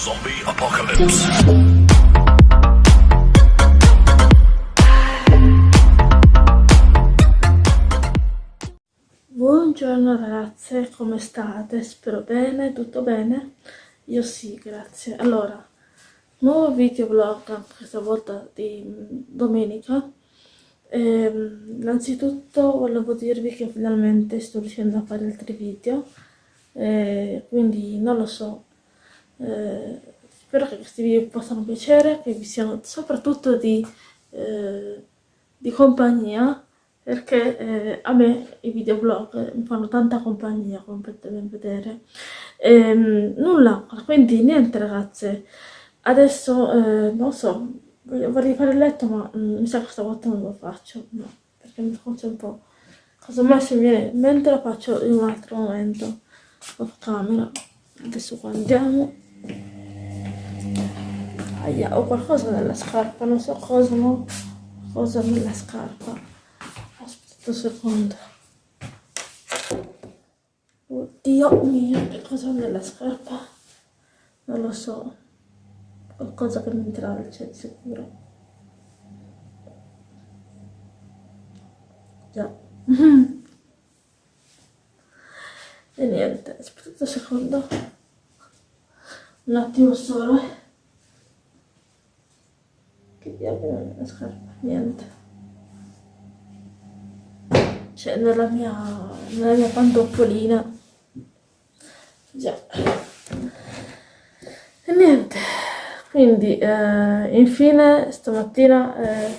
Zombie Apocalypse. Buongiorno ragazze, come state? Spero bene, tutto bene? Io sì, grazie. Allora, nuovo video vlog, questa volta di domenica. Ehm, innanzitutto volevo dirvi che finalmente sto riuscendo a fare altri video, eh, quindi non lo so, eh, spero che questi video vi possano piacere, che vi siano soprattutto di, eh, di compagnia, perché eh, a me i videoblog mi fanno tanta compagnia, come potete ben vedere. Ehm, nulla, quindi niente ragazze, adesso eh, non so, vorrei fare il letto ma mm, mi sa che stavolta non lo faccio, no, perché mi faccio un po'... Casomai se mi viene in mente lo faccio in un altro momento, off camera. Adesso qua andiamo. Aia, ho qualcosa nella scarpa, non so cosa, no? Cosa nella scarpa. Aspetta un secondo. Oddio mio, che cosa ho nella scarpa? Non lo so. Qualcosa che mi intralcia di sicuro. Già. e niente, aspetta un secondo. Un attimo solo. eh. Che diavolo nella scarpa? Niente. Cioè nella mia, nella mia pantoffolina. Già. E niente. Quindi, eh, infine, stamattina eh,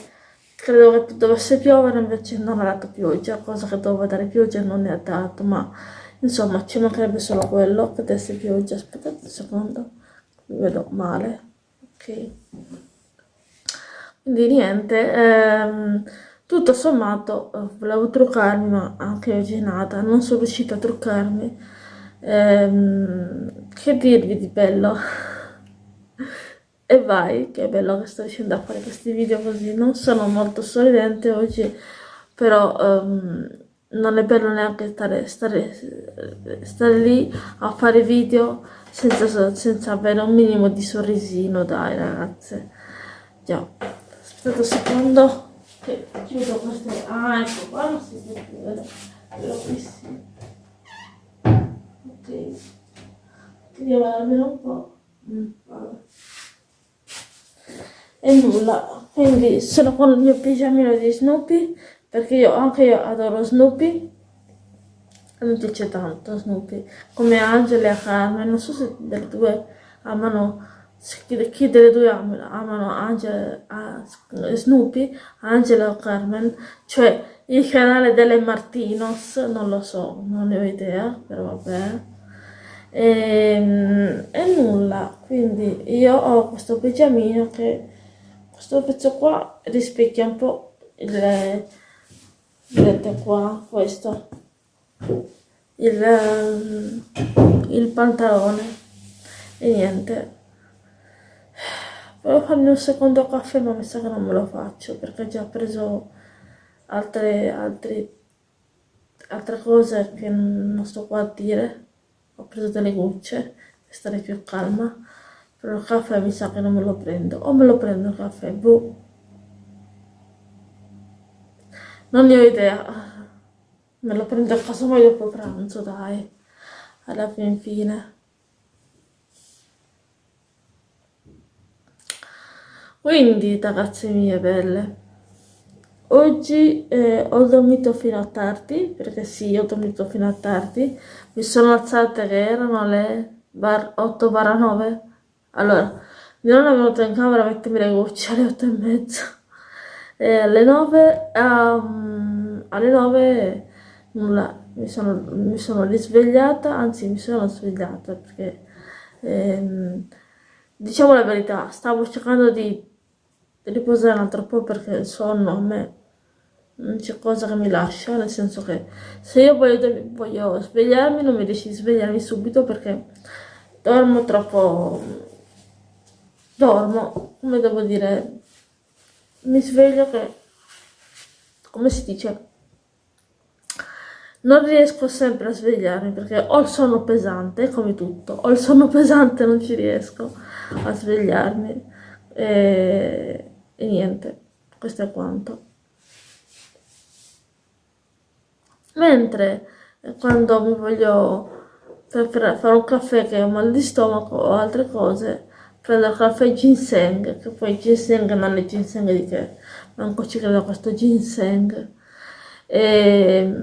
credo che dovesse piovere, invece non ha dato pioggia, cosa che doveva dare pioggia non ne ha dato, ma insomma ci mancherebbe solo quello che desse pioggia. Aspettate un secondo, vedo male. Ok. Quindi niente, ehm, tutto sommato eh, volevo truccarmi, ma anche oggi nata, non sono riuscita a truccarmi. Ehm, che dirvi di bello? E vai, che bello che sto riuscendo a fare questi video così. Non sono molto sorridente oggi, però ehm, non è bello neanche stare, stare, stare lì a fare video senza, senza avere un minimo di sorrisino, dai ragazze. Già, aspettate un secondo che chiudo queste... Ah, ecco, qua non si può chiudere, qui sì. Ok, chiudiamo almeno un po'. Mm, e nulla quindi sono con il mio pigiamino di Snoopy perché io anche io adoro Snoopy mi piace tanto Snoopy come Angela e Carmen non so se delle due amano chi delle due amano, amano Angela, uh, Snoopy Angela o Carmen cioè il canale delle Martinos non lo so non ne ho idea però vabbè. E, ehm, e nulla quindi io ho questo pigiamino che questo pezzo qua rispecchia un po' il vedete qua questo. Il, ehm, il pantalone. E niente. Volevo farmi un secondo caffè ma mi sa che non me lo faccio perché ho già preso altre, altre, altre cose che non sto qua a dire. Ho preso delle gocce per stare più calma. Però il caffè mi sa che non me lo prendo. O me lo prendo il caffè boh non ne ho idea. Me lo prendo a casa mai dopo pranzo dai. Alla fin fine. Quindi ragazze mie belle oggi eh, ho dormito fino a tardi perché sì ho dormito fino a tardi. Mi sono alzate che erano le 8 9 allora, mia nonna è venuta in camera a mettermi le gocce alle 8 e mezza. E alle 9, um, alle 9 nulla, mi sono, mi sono risvegliata, anzi mi sono svegliata perché, ehm, diciamo la verità, stavo cercando di riposare un altro po' perché il sonno a me non c'è cosa che mi lascia, nel senso che se io voglio, voglio svegliarmi non mi riesci a svegliarmi subito perché dormo troppo dormo, come devo dire, mi sveglio che, come si dice, non riesco sempre a svegliarmi perché ho il sonno pesante, come tutto, ho il sonno pesante non ci riesco a svegliarmi e, e niente, questo è quanto. Mentre quando mi voglio per fare un caffè che ho mal di stomaco o altre cose, prendo il caffè ginseng, che poi ginseng non è ginseng di che, manco ci credo a questo ginseng. E,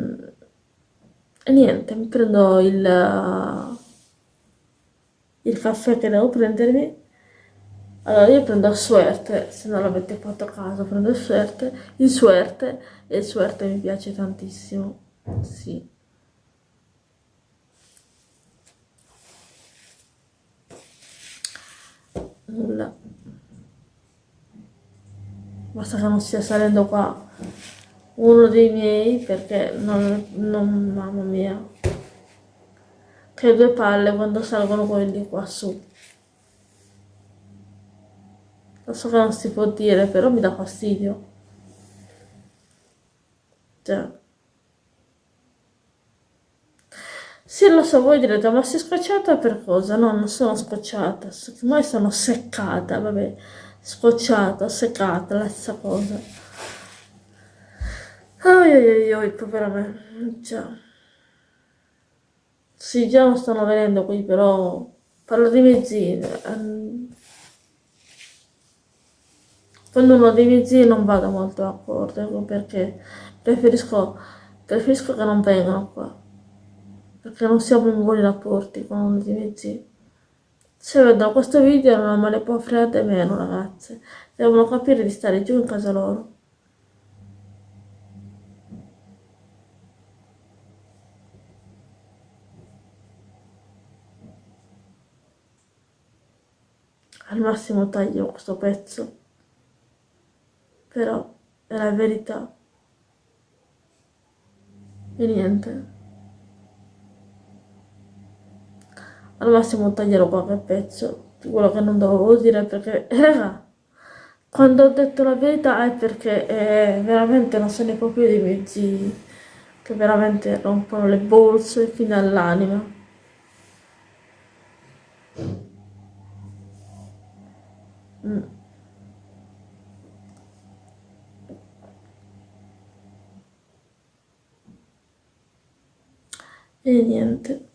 e niente, mi prendo il, il caffè che devo prendermi. Allora io prendo suerte, se non l'avete fatto caso, prendo suerte, il suerte e il suerte mi piace tantissimo, sì. Nulla. Basta che non stia salendo qua uno dei miei perché non, non mamma mia. Che due palle quando salgono quelli qua su. Lo so che non si può dire però mi dà fastidio. Cioè Sì, lo so, voi direte, ma sei scocciata per cosa? No, non sono scocciata, ormai sono seccata, vabbè, scocciata, seccata, la stessa cosa. Oi, oi, oi, povera me, già. Sì, già non stanno venendo qui, però parlo di mezzini. Ehm, quando uno dei miei zii non vado molto d'accordo, ecco perché preferisco, preferisco che non vengano qua perché non siamo in buoni rapporti con dei miei zii. Se vedono questo video non me ne può fregare meno ragazze, devono capire di stare giù in casa loro. Al massimo taglio questo pezzo, però è la verità. E niente. Al massimo taglierò qualche pezzo quello che non dovevo dire perché raga quando ho detto la verità è perché eh, veramente non se ne può più di mezzi che veramente rompono le borse fino all'anima mm. e niente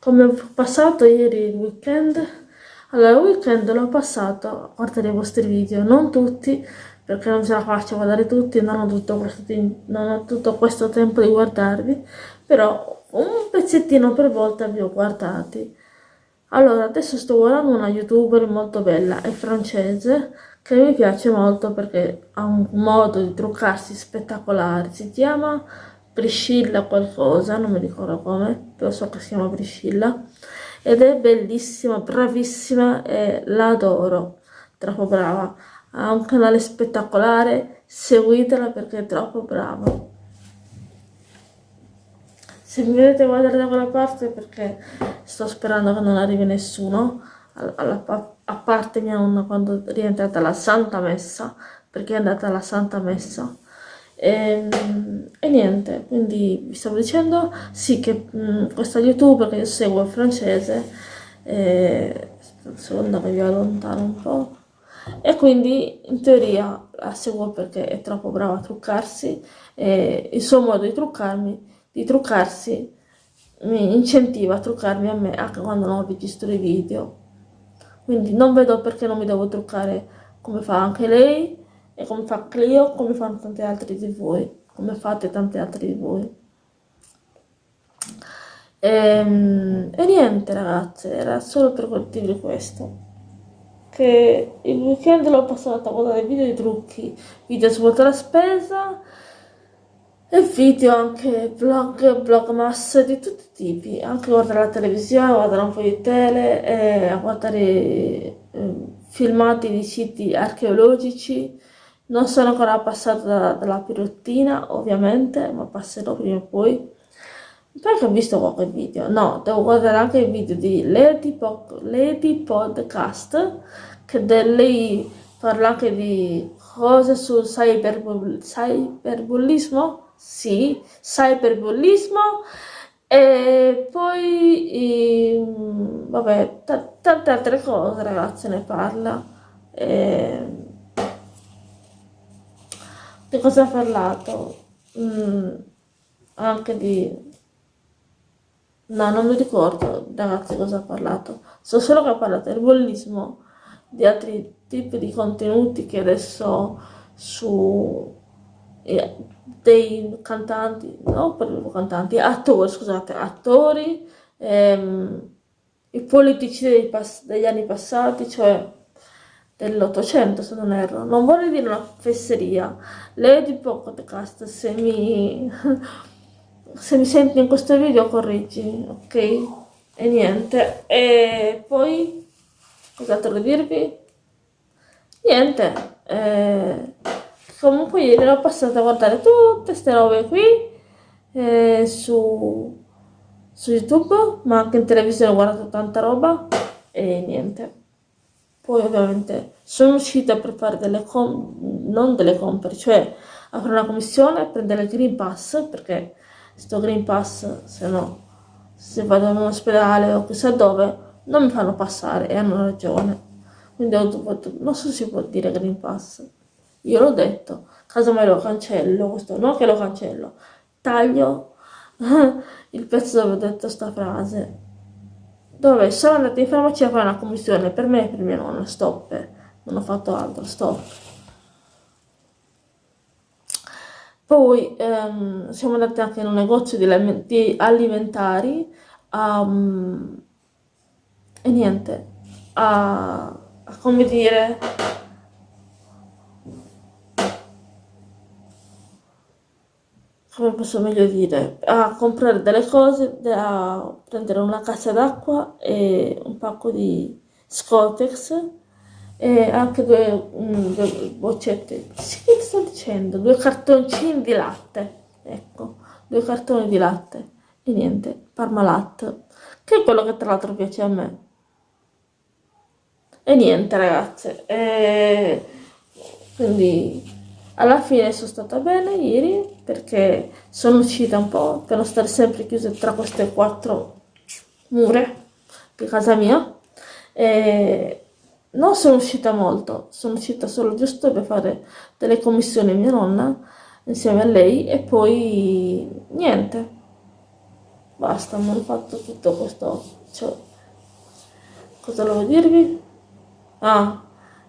come ho passato ieri il weekend? Allora, il weekend l'ho passato a guardare i vostri video, non tutti, perché non ce la faccio a guardare tutti, non ho tutto questo, non ho tutto questo tempo di guardarvi, però un pezzettino per volta vi ho guardati. Allora, adesso sto guardando una youtuber molto bella, è francese, che mi piace molto perché ha un modo di truccarsi spettacolare, si chiama Priscilla qualcosa, non mi ricordo come, però so che si chiama Priscilla, ed è bellissima, bravissima e la adoro, troppo brava. Ha un canale spettacolare, seguitela perché è troppo brava. Se mi vedete guardare da quella parte perché sto sperando che non arrivi nessuno, alla, a parte mia nonna quando è rientrata alla Santa Messa, perché è andata alla Santa Messa e, ehm, e, niente, quindi vi stavo dicendo sì che mh, mm, questa youtuber che io seguo è francese, e, secondo che vi allontano un po', e quindi in teoria la seguo perché è troppo brava a truccarsi e il suo modo di truccarmi, di truccarsi mi incentiva a truccarmi a me anche quando non registro i video. Quindi non vedo perché non mi devo truccare come fa anche lei e come fa Clio, come fanno tanti altri di voi, come fate tanti altri di voi. E, ehm, e niente ragazze, era solo per dirvi questo. Che il weekend l'ho passato a guardare video di trucchi, video su la spesa e video anche vlog, vlogmas di tutti i tipi, anche guardare la televisione, guardare un po' di tele, e guardare eh, filmati di siti archeologici, non sono ancora passata dalla, dalla pirottina, ovviamente, ma passerò prima o poi. Perché ho visto qualche video? No, devo guardare anche il video di Lady, po Lady Podcast, che lei parla anche di cose sul cyberbull cyberbullismo, sì, cyberbullismo e poi, ehm, vabbè, tante altre cose ragazzi ne parla. E... Di cosa ha parlato? Mm, anche di... No, non mi ricordo ragazzi cosa ha parlato. So solo che ha parlato del bullismo, di altri tipi di contenuti che adesso su eh, dei cantanti, no proprio cantanti, attori, scusate, attori, ehm, i politici degli anni passati, cioè dell'Ottocento se non erro. Non vorrei dire una fesseria. Lady Podcast, se mi, se mi senti in questo video correggi, ok? E niente. E poi, cos'altro dirvi? Niente. Eh, comunque ieri l'ho passata a guardare tutte queste robe qui eh, su, su YouTube, ma anche in televisione ho guardato tanta roba e niente. Poi ovviamente sono uscita per fare delle com non delle compere, cioè a fare una commissione, prendere il Green Pass, perché sto Green Pass, se no, se vado in un ospedale o chissà dove, non mi fanno passare e hanno ragione. Quindi ho dovuto, non so se si può dire Green Pass, io l'ho detto, casomai lo cancello, questo no che lo cancello, taglio il pezzo dove ho detto sta frase dove sono andata in farmacia a fare una commissione. Per me e per mia nonna, stop, non ho fatto altro, stop. Poi ehm, siamo andati anche in un negozio di, di alimentari um, e niente, a, a come dire come posso meglio dire, a comprare delle cose, a prendere una cassa d'acqua e un pacco di Scotex e anche due, um, due boccette, sì, che sto dicendo, due cartoncini di latte, ecco, due cartoni di latte e niente, Parmalat, che è quello che tra l'altro piace a me. E niente ragazze, e quindi alla fine sono stata bene ieri perché sono uscita un po' per non stare sempre chiusa tra queste quattro mura di casa mia e non sono uscita molto, sono uscita solo giusto per fare delle commissioni a mia nonna insieme a lei e poi niente, basta, mi hanno fatto tutto questo, cioè, cosa devo dirvi? Ah,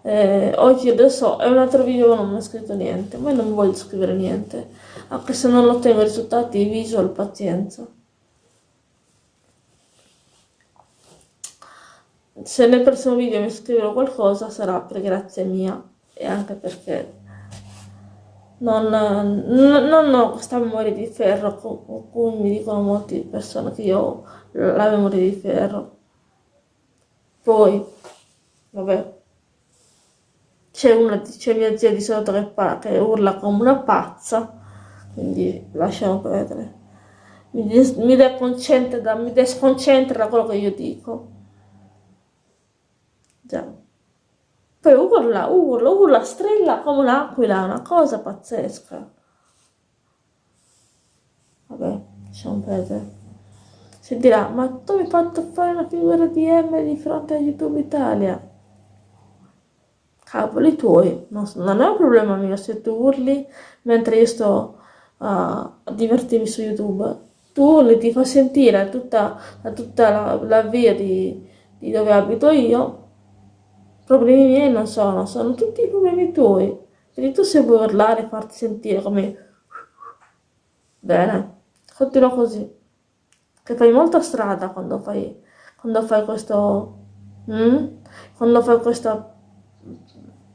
eh, oggi adesso è un altro video non mi ha scritto niente ma non voglio scrivere niente anche se non ottengo risultati visual pazienza. Se nel prossimo video mi scriverò qualcosa sarà per grazia mia e anche perché non, non, non ho questa memoria di ferro con cui mi dicono molte persone che io ho la memoria di ferro. Poi vabbè c'è una c'è mia zia di sotto che, che urla come una pazza quindi lasciamo perdere. Mi, des, mi, deconcentra da, mi desconcentra da quello che io dico. Già. Poi urla urla urla strilla come un'aquila una cosa pazzesca. Vabbè lasciamo perdere. Si dirà ma tu mi hai fatto fare una figura di M di fronte a YouTube Italia cavoli tuoi, non, non, è un problema mio se tu urli mentre io sto uh, a divertirmi su YouTube. Tu urli, ti fa sentire tutta, tutta la, la, via di, di, dove abito io. Problemi miei non sono, sono tutti i problemi tuoi. Quindi tu se vuoi urlare e farti sentire come... Bene, continua così. Che fai molta strada quando fai, quando fai questo... Mm? Quando fai questa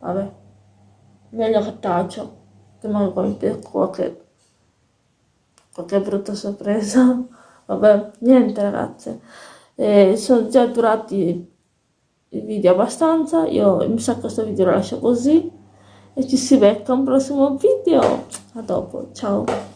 vabbè meglio che taccio che magari per qualche qualche brutta sorpresa. Vabbè niente ragazze eh, sono già durati i video abbastanza io mi sa che questo video lo lascio così e ci si becca un prossimo video. A dopo ciao